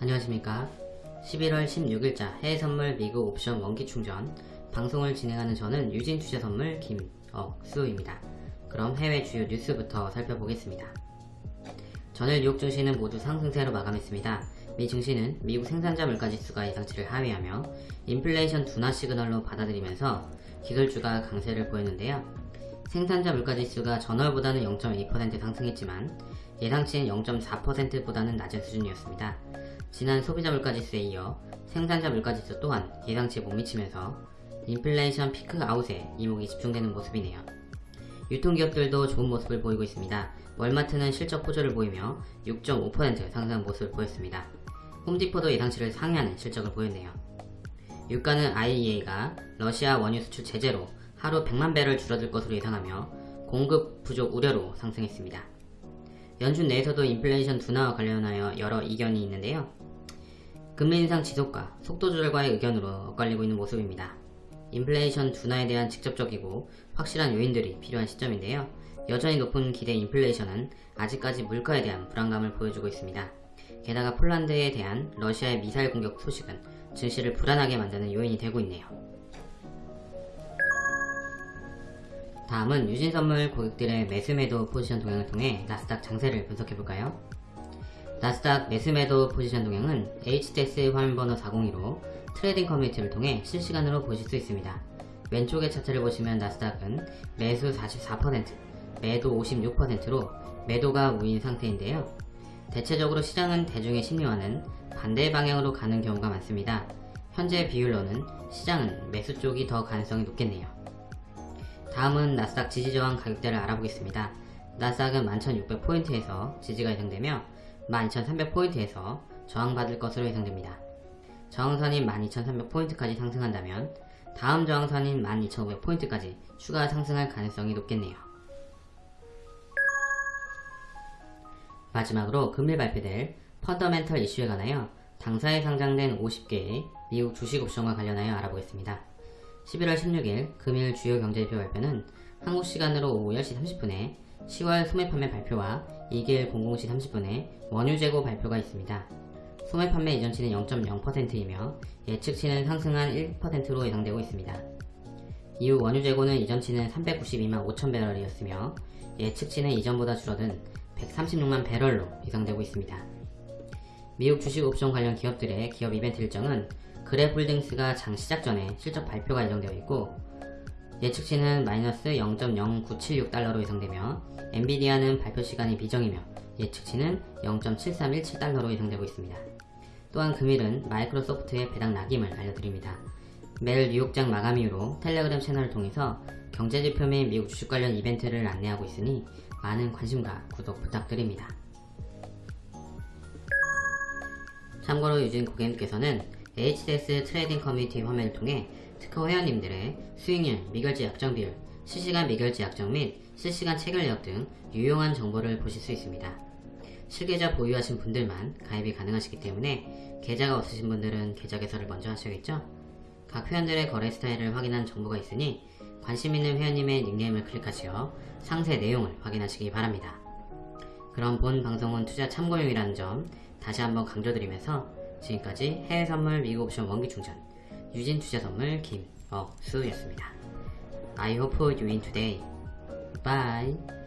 안녕하십니까. 11월 16일자 해외선물 미국 옵션 원기충전. 방송을 진행하는 저는 유진투자선물 김억수입니다. 그럼 해외 주요 뉴스부터 살펴보겠습니다. 전일 뉴욕 증시는 모두 상승세로 마감했습니다. 미 증시는 미국 생산자 물가지수가 예상치를 하회하며 인플레이션 둔화 시그널로 받아들이면서 기술주가 강세를 보였는데요. 생산자 물가지수가 전월보다는 0.2% 상승했지만 예상치인 0.4%보다는 낮은 수준이었습니다. 지난 소비자 물가지수에 이어 생산자 물가지수 또한 예상치에 못 미치면서 인플레이션 peak out에 이목이 집중되는 모습이네요. 유통기업들도 좋은 모습을 보이고 있습니다. 월마트는 실적 호조를 보이며 6.5% 상승한 모습을 보였습니다. 홈디포도 예상치를 상회하는 실적을 보였네요. 유가는 IEA가 러시아 원유 수출 제재로 하루 100만 배럴 줄어들 것으로 예상하며 공급 부족 우려로 상승했습니다. 연준 내에서도 인플레이션 둔화와 관련하여 여러 이견이 있는데요. 금리 인상 지속과 속도 조절과의 의견으로 엇갈리고 있는 모습입니다. 인플레이션 둔화에 대한 직접적이고 확실한 요인들이 필요한 시점인데요. 여전히 높은 기대 인플레이션은 아직까지 물가에 대한 불안감을 보여주고 있습니다. 게다가 폴란드에 대한 러시아의 미사일 공격 소식은 증시를 불안하게 만드는 요인이 되고 있네요. 다음은 유진선물 고객들의 매수매도 포지션 동향을 통해 나스닥 장세를 분석해볼까요? 나스닥 매수매도 포지션 동향은 HTS 화면번호 402로 trading 커뮤니티를 통해 실시간으로 보실 수 있습니다. 왼쪽의 차트를 보시면 나스닥은 매수 44%, 매도 56%로 매도가 우인 상태인데요. 대체적으로 시장은 대중의 심리와는 반대 방향으로 가는 경우가 많습니다. 현재 비율로는 시장은 매수 쪽이 더 가능성이 높겠네요. 다음은 나스닥 지지저항 가격대를 알아보겠습니다. 나스닥은 11,600포인트에서 지지가 예상되며 12,300포인트에서 저항받을 것으로 예상됩니다. 저항선인 12,300포인트까지 상승한다면 다음 저항선인 12,500포인트까지 추가 상승할 가능성이 높겠네요. 마지막으로 금일 발표될 펀더멘털 이슈에 관하여 당사에 상장된 50개의 미국 주식 옵션과 관련하여 알아보겠습니다. 11월 16일 금일 주요 경제지표 발표는 한국 시간으로 오후 10시 30분에 10월 소매 판매 발표와 2길 00시 30분에 원유 재고 발표가 있습니다. 소매 판매 이전치는 0.0%이며 예측치는 상승한 1%로 예상되고 있습니다. 이후 원유 재고는 이전치는 392만 5천 배럴이었으며 예측치는 이전보다 줄어든 136만 배럴로 예상되고 있습니다. 미국 주식 옵션 관련 기업들의 기업 이벤트 일정은 그래플딩스가 장 시작 전에 실적 발표가 예정되어 있고 예측치는 마이너스 0.0976달러로 예상되며 엔비디아는 발표 시간이 비정이며 예측치는 0.7317달러로 예상되고 있습니다. 또한 금일은 마이크로소프트의 배당 낙임을 알려드립니다. 매일 뉴욕장 마감 이후로 텔레그램 채널을 통해서 경제지표 및 미국 주식 관련 이벤트를 안내하고 있으니 많은 관심과 구독 부탁드립니다. 참고로 유진 고객님께서는 HTS trading 커뮤니티 화면을 통해 특허 회원님들의 수익률, 미결제 약정 비율, 실시간 미결제 약정 및 실시간 체결 내역 등 유용한 정보를 보실 수 있습니다. 실계좌 보유하신 분들만 가입이 가능하시기 때문에 계좌가 없으신 분들은 계좌 개설을 먼저 하셔야겠죠? 각 회원들의 거래 스타일을 확인한 정보가 있으니 관심 있는 회원님의 닉네임을 클릭하시어 상세 내용을 확인하시기 바랍니다. 그럼 본 방송은 투자 참고용이라는 점 다시 한번 강조드리면서 지금까지 해외 선물 미국 옵션 원기 충전 유진 투자 선물 김억수였습니다. I hope you win today. Bye.